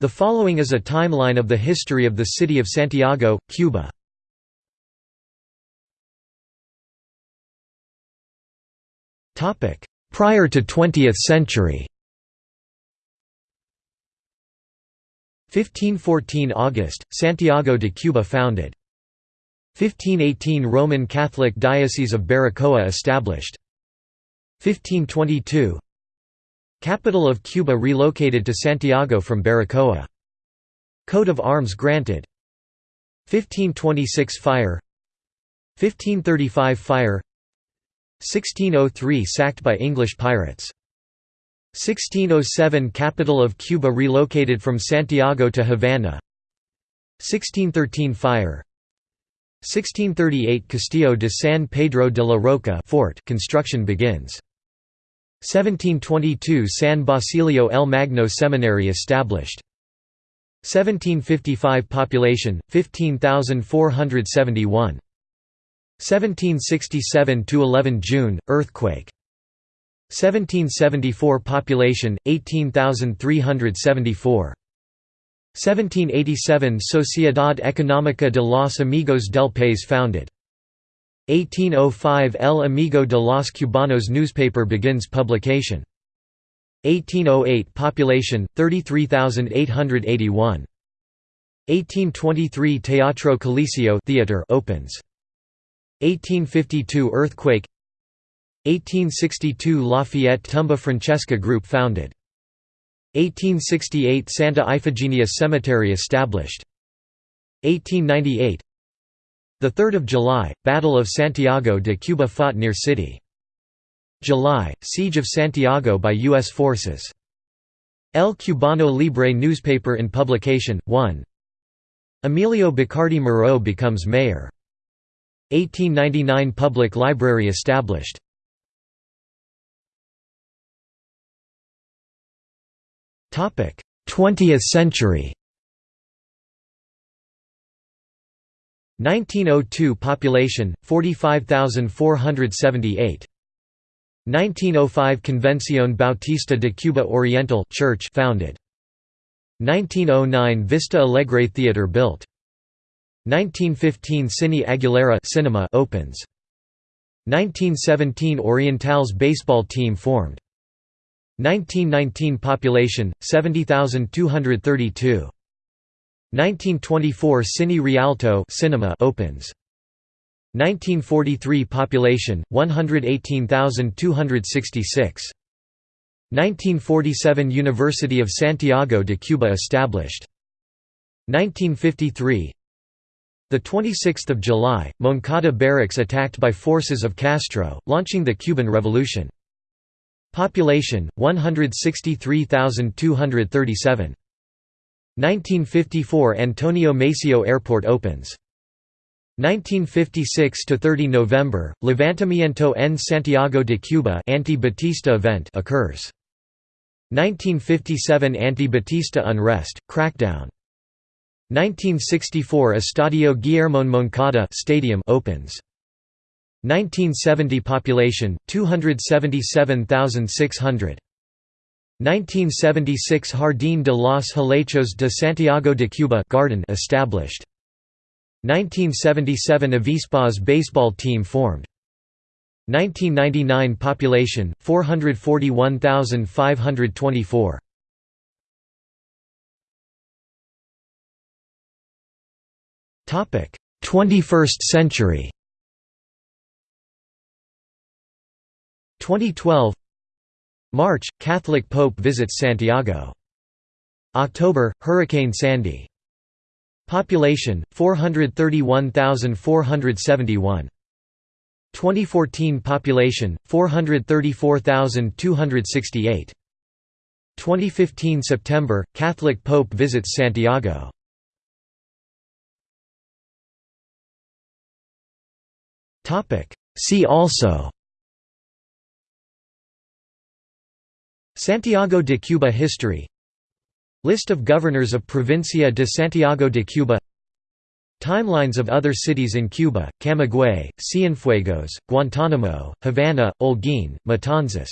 The following is a timeline of the history of the city of Santiago, Cuba. Prior to 20th century 1514 August, Santiago de Cuba founded. 1518 Roman Catholic Diocese of Baracoa established. 1522 Capital of Cuba relocated to Santiago from Baracoa. Coat of arms granted. 1526 Fire. 1535 Fire. 1603 Sacked by English pirates. 1607 Capital of Cuba relocated from Santiago to Havana. 1613 Fire. 1638 Castillo de San Pedro de la Roca fort construction begins 1722 San Basilio el Magno Seminary established. 1755 Population 15471 1767 to 11 June earthquake. 1774 Population 18374 1787 Sociedad Económica de los Amigos del País founded 1805 El Amigo de los Cubanos newspaper begins publication 1808 Population 33881 1823 Teatro Coliseo theater opens 1852 earthquake 1862 Lafayette Tumba Francesa Group founded. 1868 Santa Ifigenia Cemetery established. 1898 the 3rd of July, Battle of Santiago de Cuba fought near city. July, Siege of Santiago by U.S. forces. El Cubano Libre newspaper in publication, 1 Emilio Bacardi Moreau becomes mayor. 1899 Public library established. 20th century 1902 population 45478 1905 Convención Bautista de Cuba Oriental church founded. 1909 Vista Alegre Theater built. 1915 Cine Aguilera cinema opens. 1917 Orientals baseball team formed. 1919 population 70232 1924 Cine Rialto cinema opens. 1943 population 118266 1947 University of Santiago de Cuba established. 1953 the 26th of July Moncada barracks attacked by forces of Castro launching the Cuban Revolution. Population 163,237. 1954 Antonio Maceo Airport opens. 1956 to 30 November, Levantamiento en Santiago de Cuba anti-Batista event occurs. 1957 Anti-Batista unrest, crackdown. 1964 Estadio Guillermo Moncada stadium opens. 1970 population 277,600 1976 Jardín de los Helechos de Santiago de Cuba garden established. 1977 Avispas baseball team formed. 1999 population 441,524 Topic 21st century. 2012 March – Catholic Pope visits Santiago. October – Hurricane Sandy. Population 431,471. 2014 population 434,268. 2015 September Catholic Pope visits Santiago. Topic See also Santiago de Cuba history. List of governors of Provincia de Santiago de Cuba. Timelines of other cities in Cuba, Camagüey, Cienfuegos, Guantánamo, Havana, Holguín, Matanzas